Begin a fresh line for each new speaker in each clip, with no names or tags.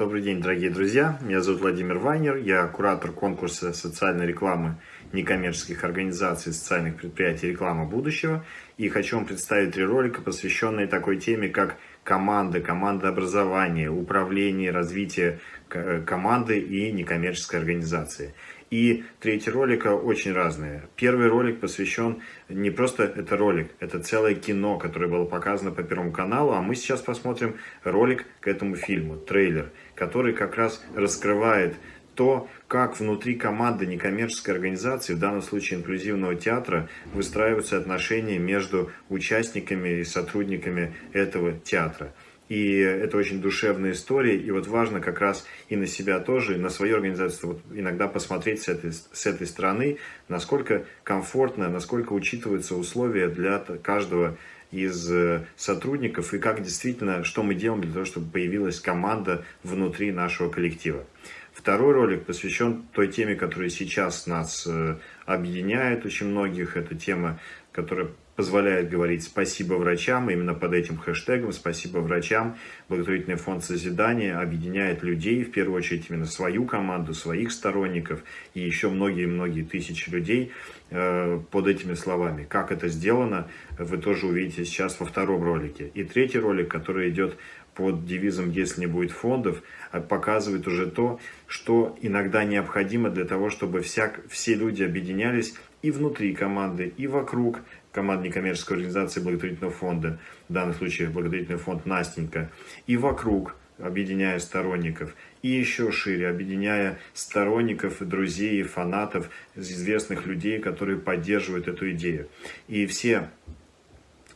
Добрый день, дорогие друзья. Меня зовут Владимир Вайнер. Я куратор конкурса социальной рекламы некоммерческих организаций, социальных предприятий «Реклама будущего». И хочу вам представить три ролика, посвященные такой теме, как команды, команда образования, управление, развитие команды и некоммерческой организации. И третий ролик очень разные. Первый ролик посвящен не просто это ролик, это целое кино, которое было показано по Первому каналу, а мы сейчас посмотрим ролик к этому фильму, трейлер, который как раз раскрывает то, как внутри команды некоммерческой организации, в данном случае инклюзивного театра, выстраиваются отношения между участниками и сотрудниками этого театра. И это очень душевная история. И вот важно как раз и на себя тоже, и на свою организацию вот иногда посмотреть с этой, с этой стороны, насколько комфортно, насколько учитываются условия для каждого из э, сотрудников и как действительно, что мы делаем для того, чтобы появилась команда внутри нашего коллектива. Второй ролик посвящен той теме, которая сейчас нас э, объединяет очень многих. Это тема, которая позволяет говорить спасибо врачам, именно под этим хэштегом «Спасибо врачам». Благотворительный фонд созидания объединяет людей, в первую очередь именно свою команду, своих сторонников и еще многие-многие тысячи людей э, под этими словами. Как это сделано, вы тоже увидите сейчас во втором ролике. И третий ролик, который идет под девизом «Если не будет фондов», э, показывает уже то, что иногда необходимо для того, чтобы всяк, все люди объединялись и внутри команды, и вокруг команды некоммерческой организации благотворительного фонда, в данном случае благотворительный фонд «Настенька», и вокруг, объединяя сторонников, и еще шире, объединяя сторонников, друзей, фанатов, известных людей, которые поддерживают эту идею. И все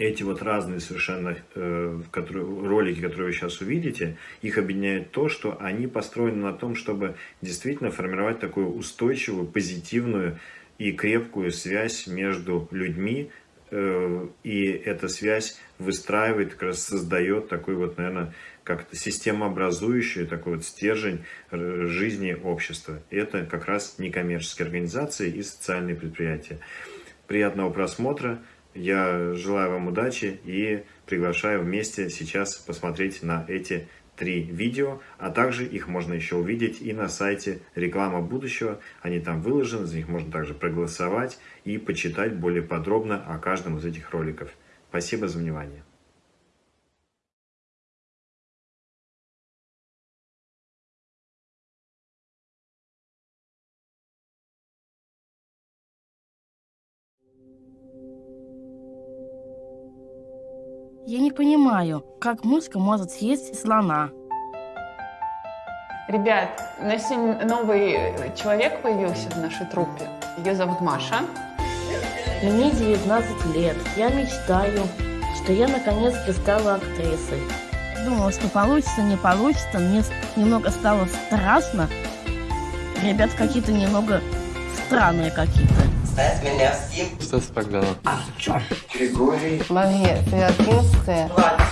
эти вот разные совершенно э, которые, ролики, которые вы сейчас увидите, их объединяет то, что они построены на том, чтобы действительно формировать такую устойчивую, позитивную и крепкую связь между людьми, э, и эта связь выстраивает, как раз создает такой вот, наверное, как-то системообразующий такой вот стержень э, жизни общества. Это как раз некоммерческие организации и социальные предприятия. Приятного просмотра! Я желаю вам удачи и приглашаю вместе сейчас посмотреть на эти три видео, а также их можно еще увидеть и на сайте «Реклама будущего». Они там выложены, за них можно также проголосовать и почитать более подробно о каждом из этих роликов. Спасибо за внимание.
Я не понимаю, как мышка может съесть слона.
Ребят, у нас сегодня новый человек появился в нашей труппе. Ее зовут Маша.
Мне 19 лет. Я мечтаю, что я наконец-то стала актрисой. Думала, что получится, не получится. Мне немного стало страшно. Ребят какие-то немного странные какие-то.
Стас меня всем.
Стас Богданов.
Артем. Григорий.
Мария, ты одиннадцатая.
Влад.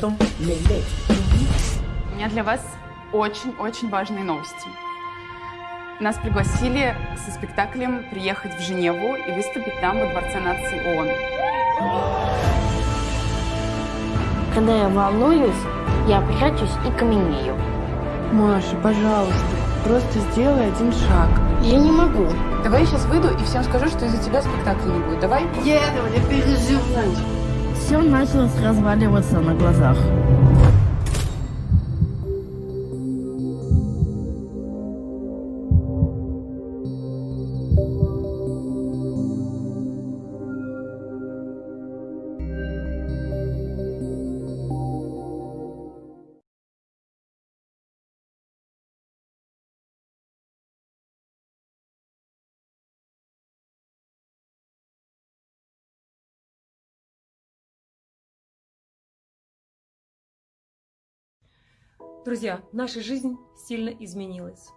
У меня для вас очень-очень важные новости. Нас пригласили со спектаклем приехать в Женеву и выступить там во Дворце нации ООН.
Когда я волнуюсь, я прячусь и каменею.
Маша, пожалуйста, просто сделай один шаг.
Я не могу.
Давай я сейчас выйду и всем скажу, что из-за тебя спектакля не будет. Давай?
Еду, не переживай.
Все началось разваливаться на глазах.
Друзья, наша жизнь сильно изменилась.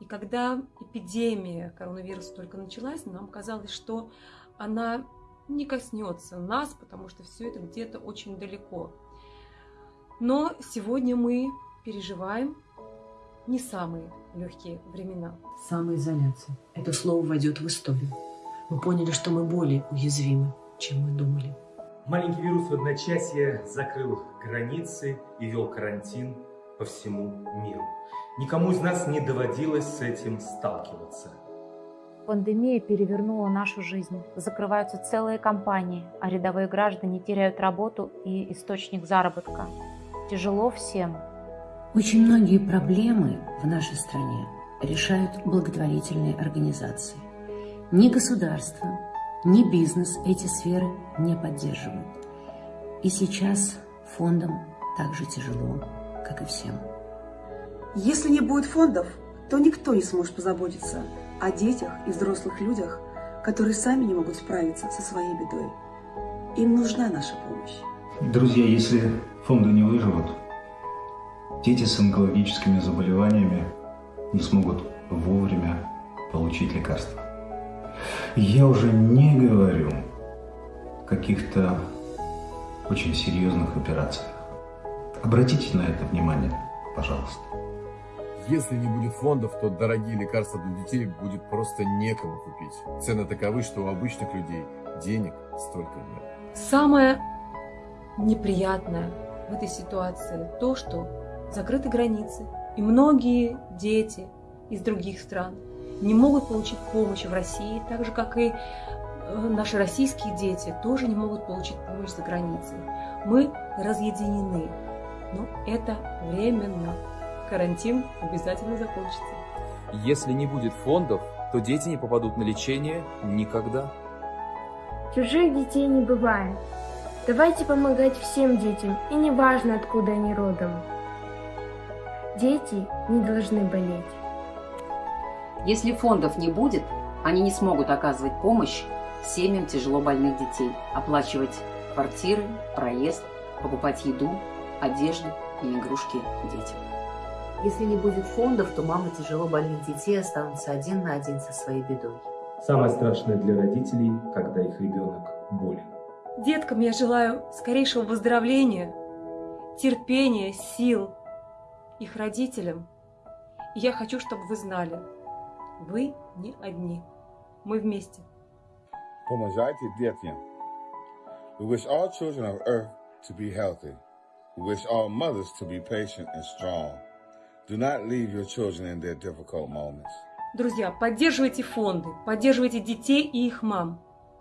И когда эпидемия коронавируса только началась, нам казалось, что она не коснется нас, потому что все это где-то очень далеко. Но сегодня мы переживаем не самые легкие времена.
Самоизоляция. Это слово войдет в историю. Мы поняли, что мы более уязвимы, чем мы думали.
Маленький вирус в одночасье закрыл границы и вел карантин по всему миру. Никому из нас не доводилось с этим сталкиваться.
Пандемия перевернула нашу жизнь. Закрываются целые компании, а рядовые граждане теряют работу и источник заработка. Тяжело всем.
Очень многие проблемы в нашей стране решают благотворительные организации. Ни государство, ни бизнес эти сферы не поддерживают. И сейчас фондам так же тяжело, как и всем.
Если не будет фондов, то никто не сможет позаботиться о детях и взрослых людях, которые сами не могут справиться со своей бедой. Им нужна наша помощь.
Друзья, если фонды не выживут, дети с онкологическими заболеваниями не смогут вовремя получить лекарства. Я уже не говорю каких-то очень серьезных операциях. Обратите на это внимание, пожалуйста.
Если не будет фондов, то дорогие лекарства для детей будет просто некому купить. Цены таковы, что у обычных людей денег столько нет.
Самое неприятное в этой ситуации то, что закрыты границы, и многие дети из других стран не могут получить помощь в России, так же, как и э, наши российские дети тоже не могут получить помощь за границей. Мы разъединены, но это временно. Карантин обязательно закончится.
Если не будет фондов, то дети не попадут на лечение никогда.
Чужих детей не бывает. Давайте помогать всем детям, и не важно, откуда они родом. Дети не должны болеть.
Если фондов не будет, они не смогут оказывать помощь семьям тяжело больных детей, оплачивать квартиры, проезд, покупать еду, одежду и игрушки детям.
Если не будет фондов, то мамы тяжело больных детей останутся один на один со своей бедой.
Самое страшное для родителей, когда их ребенок болен.
Деткам я желаю скорейшего выздоровления, терпения, сил. Их родителям. И я хочу, чтобы вы знали, вы не одни. Мы вместе.
Помогайте детям. We wish all children of earth to be healthy. We wish all mothers to be patient and strong. Do not leave your children in their difficult moments.
Друзья, поддерживайте фонды, поддерживайте детей и их мам.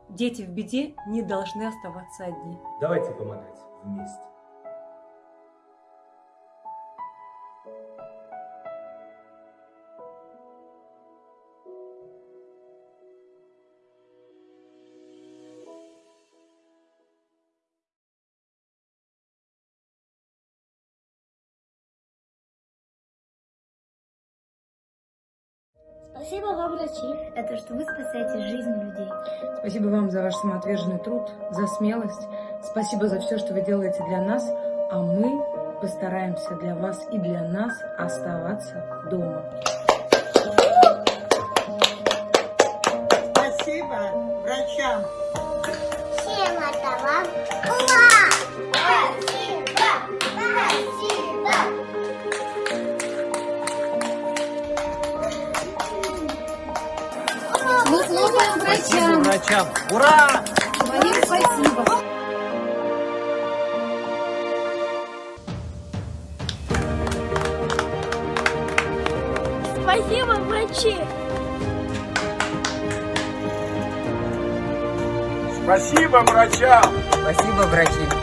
Дети в беде не должны оставаться одни.
Давайте помогать вместе.
Спасибо вам, врачи. Это что вы спасаете жизнь людей.
Спасибо вам за ваш самоотверженный труд, за смелость. Спасибо за все, что вы делаете для нас, а мы постараемся для вас и для нас оставаться дома.
Спасибо врачам.
Спасибо врачам. Ура!
Говорим спасибо.
Спасибо, врачи!
Спасибо врачам.
Спасибо, врачи.